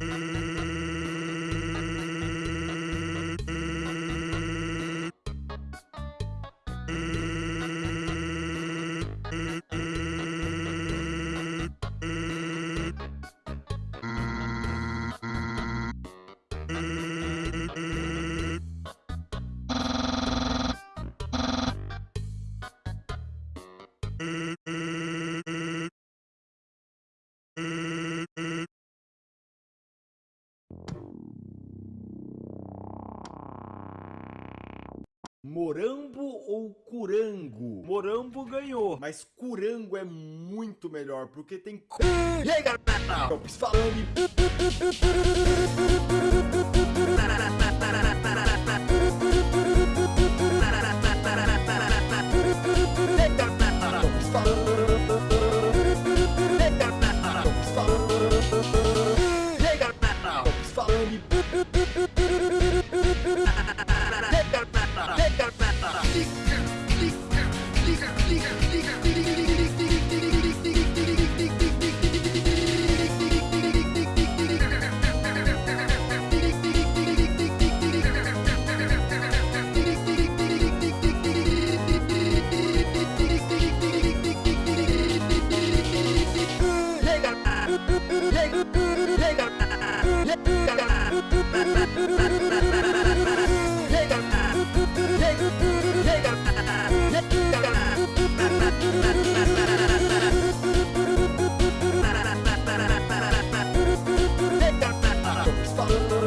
Mm-hmm. Morambo ou Curango? Morambo ganhou, mas Curango é muito melhor, porque tem... E aí, galera? Campos falando... Lord.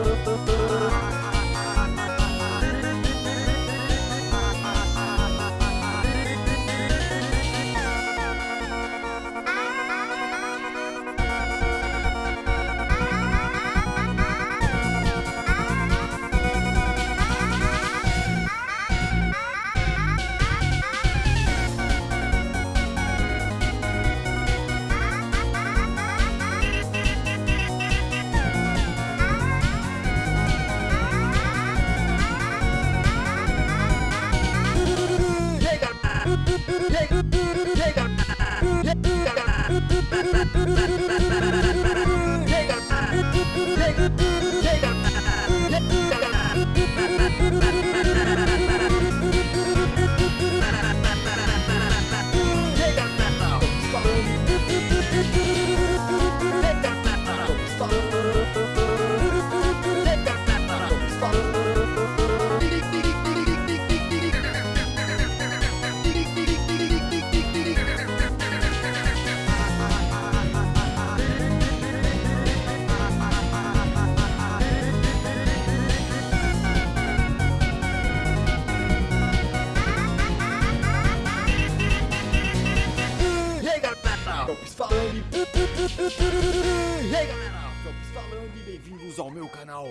Take bem-vindos ao meu canal